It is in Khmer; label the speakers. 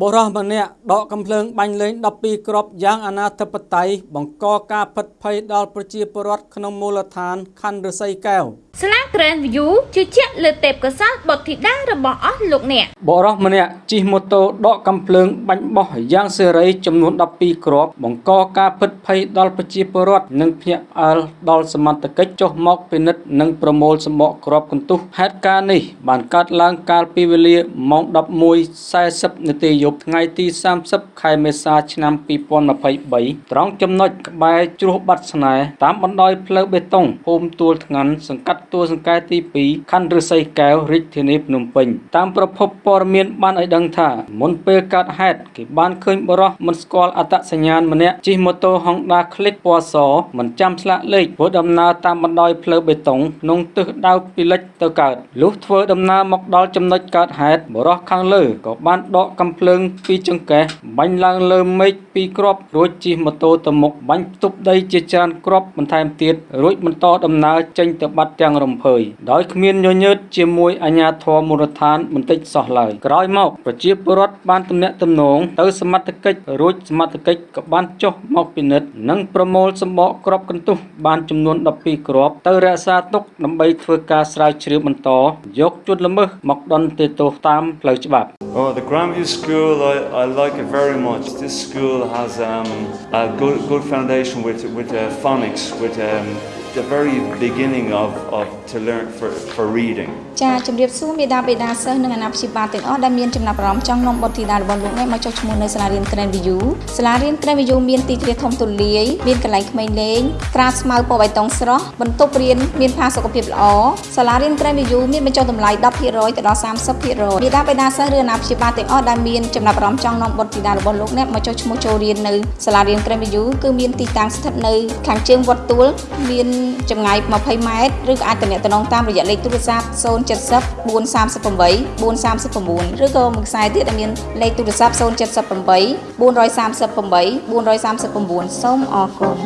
Speaker 1: បុរសម្នាក់ដកកំភ្លើងបាញ់លេង12គ្រាប់យ៉ាងអនាធិបតេយ្យបង្កការផិតភ័យដល់ប្រជាពលរដ្ឋក្នុងមូលដ្ឋានខណ្ឌរសីកែវ
Speaker 2: ស្លា Grand View ជឿជាក់លើទេពកោសល្យបុត្រធីតារបស់អស់លោកអ្នក
Speaker 1: បុរសម្នាក់ជិះម៉ូតូដកកំភ្លើងបាញ់បោះយ៉ាងសេរីចំនួន12គ្រាប់បង្កការផិតភ័យដល់ប្រជាពលរដ្ឋនិងភ្នាក់ផ្អើលដល់សមត្ថកិច្ចចុះមកពិនិត្យនិងប្រមូលសម្បកគ្រាប់កន្ទុះហេតុការណ៍នេះបានកើតឡើងកាលពីវេលាម៉ោង11:40នាទីយប់ថ្ងៃទី30ខែមេសាឆ្នាំ2023ត្រង់ចំណុចក្បែរជ្រោះបាត់ស្នេហ៍តាមបណ្ដោយផ្លូវបេតុងភូមិទួលថ្ងាន់សង្កាត់ ទួលសង្កែទី2ខណ្ឌឫស្សីកែវរាជធានីភ្នំពេញតាមប្រភពព័ត៌មានបានឲ្យដឹងថាមុនពេលកើតហេតុគេបានឃើញបរិះមិនស្គាល់អត្តសញ្ញាណម្នាក់ជិះម៉ូតូ Honda Click ពណ៌សមិនចាំស្លាកលេខធ្វើដំណើរតាមបណ្ដោយផ្លូវបេតុងក្នុងទិសដៅពីលិចទៅកើតលុះធ្វើដំណើរមកដល់ចំណុចកើតហេតុបរិះខាងលើក៏បានដកកំភ្លើងពីចង្កេះបាញ់ឡើងលើមេឃពីរគ្រាប់រួចជិះម៉ូតូទៅមុខបាញ់ផ្ទប់ដីជាច្រើនគ្រាប់បន្ថែមទៀតរួចបន្តដំណើរចេញទៅបាត់ទាំងរំភើយដោយគ្មានញញើតជាមួយអាជ្ញាធរមូលដ្ឋានបន្តិចសោះឡើយក្រោយមកប្រជាពលរដ្ឋបានទំនាក់ទំនងទៅសមត្ថកិច្ចរួចសមត្ថកិច្ចក៏បានចុះមកពិនិត្យនិងប្រមូលសម្បកគ្រាប់កន្ទុះបានចំនួន12គ្រាប់ទៅរក្សាទុកដើម្បីធ្វើការស្រាវជ្រាវបន្តយកជនល្មើសមកដន្ទាទោសតាមផ្លូវច្បាប់
Speaker 3: Oh, the Grandview School, I, I like it very much. This school has um, a good, good foundation with, with uh, phonics, with um, the very beginning of, of to learn for, for reading
Speaker 4: ចាជំរាបសួរមេដាបេដាសិស្សនិងអាណាព្យាបាលទាំងអស់ដែលមានចំណាប់អារម្មណ៍ចង់នាំបុត្រធីតារបស់លោកអ្នកមកចុះឈ្មោះនៅសាលារៀន Grand View សាលារៀន Grand View មានទីធ្លាធំទូលាយមានកន្លែងក្មេងលេងក្រាលស្មៅពណ៌បៃតងស្រស់បន្ទប់រៀនមានផាសុកភាពល្អសាលារៀន Grand View មានបញ្ចុះតម្លៃ10%ទៅដល់30%មេដាបេដាសិស្សឬអាណាព្យាបាលទាំងអស់ដែលមានចំណាប់អារម្មណ៍ចង់នាំបុត្រធីតារបស់លោកអ្នកមកចុះឈ្មោះចូលរៀននៅសាលារៀន Grand View គឺមានទីតាំងស្ថិតនៅខាងជើងវត្តទួលមានចម្ងាយ20ម៉ែត្រឬក៏អាចទំនាក់ទំនងតាមរយៈលេខទូរស័ព្ទ070 438 439ឬក៏មួយខ្សែទៀតដែលមានលេខទូរស័ព្ទ078 438 439សូមអរគុណ